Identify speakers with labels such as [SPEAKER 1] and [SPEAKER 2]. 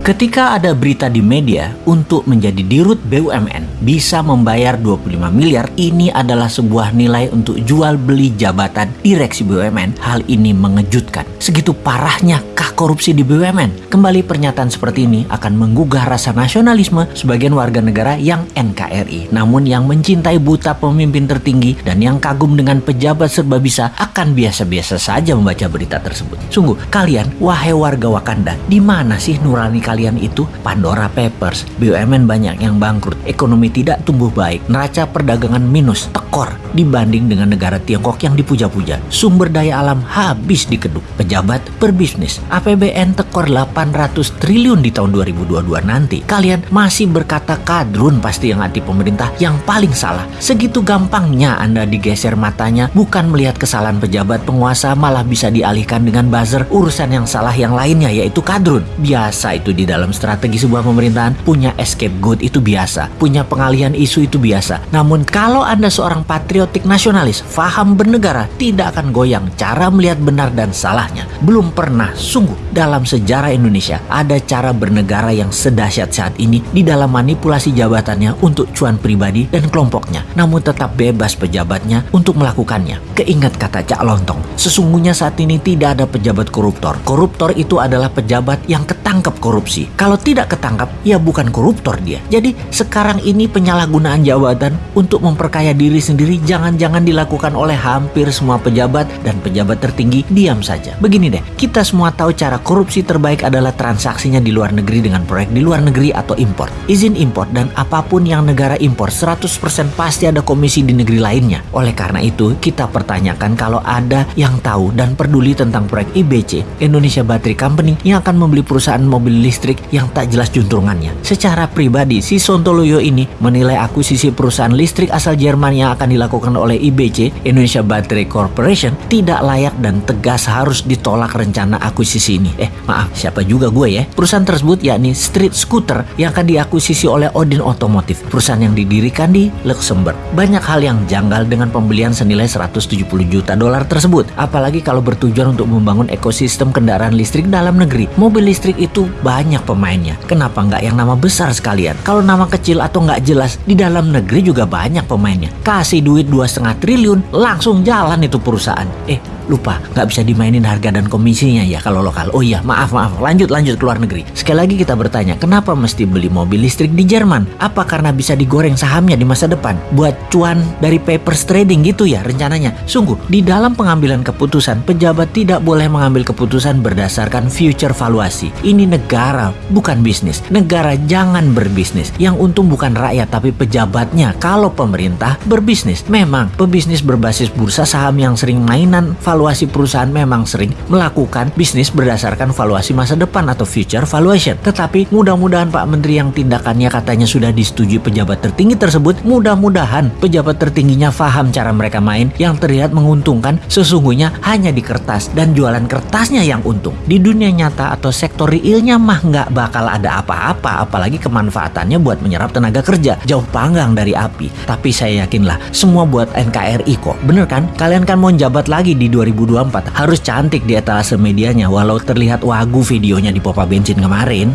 [SPEAKER 1] Ketika ada berita di media untuk menjadi dirut BUMN bisa membayar 25 miliar, ini adalah sebuah nilai untuk jual beli jabatan direksi BUMN. Hal ini mengejutkan. Segitu parahnya kah korupsi di BUMN? Kembali pernyataan seperti ini akan menggugah rasa nasionalisme sebagian warga negara yang NKRI. Namun yang mencintai buta pemimpin tertinggi dan yang kagum dengan pejabat serba bisa akan biasa-biasa saja membaca berita tersebut. Sungguh, kalian, wahai warga Wakanda, di mana sih nurani kalian itu Pandora Papers, BUMN banyak yang bangkrut, ekonomi tidak tumbuh baik, neraca perdagangan minus, tekor dibanding dengan negara Tiongkok yang dipuja-puja. Sumber daya alam habis dikeduk, pejabat berbisnis, APBN tekor 800 triliun di tahun 2022 nanti. Kalian masih berkata kadrun pasti yang hati pemerintah yang paling salah. Segitu gampangnya Anda digeser matanya bukan melihat kesalahan pejabat penguasa malah bisa dialihkan dengan buzzer urusan yang salah yang lainnya yaitu kadrun. Biasa itu di dalam strategi sebuah pemerintahan punya escape good itu biasa, punya pengalihan isu itu biasa. Namun kalau Anda seorang patriotik nasionalis, faham bernegara, tidak akan goyang cara melihat benar dan salahnya. Belum pernah sungguh dalam sejarah Indonesia ada cara bernegara yang sedahsyat saat ini di dalam manipulasi jabatannya untuk cuan pribadi dan kelompoknya, namun tetap bebas pejabatnya untuk melakukannya. Keingat kata Cak Lontong, sesungguhnya saat ini tidak ada pejabat koruptor. Koruptor itu adalah pejabat yang ketangkep korupsi korupsi. Kalau tidak ketangkap, ya bukan koruptor dia. Jadi sekarang ini penyalahgunaan jabatan untuk memperkaya diri sendiri jangan-jangan dilakukan oleh hampir semua pejabat dan pejabat tertinggi diam saja. Begini deh, kita semua tahu cara korupsi terbaik adalah transaksinya di luar negeri dengan proyek di luar negeri atau impor. Izin impor dan apa pun yang negara impor 100% pasti ada komisi di negeri lainnya. Oleh karena itu, kita pertanyakan kalau ada yang tahu dan peduli tentang proyek IBC, Indonesia Battery Company yang akan membeli perusahaan mobil listrik listrik yang tak jelas juntrungannya. Secara pribadi, si Sontoloyo ini menilai akuisisi perusahaan listrik asal Jerman yang akan dilakukan oleh IBC, Indonesia Battery Corporation, tidak layak dan tegas harus ditolak rencana akuisisi ini. Eh, maaf, siapa juga gue ya? Perusahaan tersebut yakni Street Scooter yang akan diakuisisi oleh Odin Automotive, perusahaan yang didirikan di Luxembourg. Banyak hal yang janggal dengan pembelian senilai 170 juta dolar tersebut, apalagi kalau bertujuan untuk membangun ekosistem kendaraan listrik dalam negeri. Mobil listrik itu banyak banyak pemainnya. Kenapa nggak yang nama besar sekalian? Kalau nama kecil atau nggak jelas, di dalam negeri juga banyak pemainnya. Kasih duit dua setengah triliun, langsung jalan itu perusahaan. Eh, lupa nggak bisa dimainin harga dan komisinya ya kalau lokal. Oh iya maaf maaf lanjut lanjut ke luar negeri. Sekali lagi kita bertanya kenapa mesti beli mobil listrik di Jerman? Apa karena bisa digoreng sahamnya di masa depan buat cuan dari papers trading gitu ya rencananya? Sungguh di dalam pengambilan keputusan pejabat tidak boleh mengambil keputusan berdasarkan future valuasi. Ini negara bukan bisnis. Negara jangan berbisnis. Yang untung bukan rakyat tapi pejabatnya. Kalau pemerintah berbisnis memang pebisnis berbasis bursa saham yang sering mainan valuasi valuasi perusahaan memang sering melakukan bisnis berdasarkan valuasi masa depan atau future valuation. Tetapi mudah-mudahan Pak Menteri yang tindakannya katanya sudah disetujui pejabat tertinggi tersebut, mudah-mudahan pejabat tertingginya paham cara mereka main yang terlihat menguntungkan sesungguhnya hanya di kertas dan jualan kertasnya yang untung. Di dunia nyata atau sektor realnya mah nggak bakal ada apa-apa apalagi kemanfaatannya buat menyerap tenaga kerja jauh panggang dari api. Tapi saya yakinlah semua buat NKRI kok. Bener kan? Kalian kan mau jabat lagi di 2000 2024 harus cantik di etalase medianya walau terlihat wagu videonya di Popa Bensin kemarin.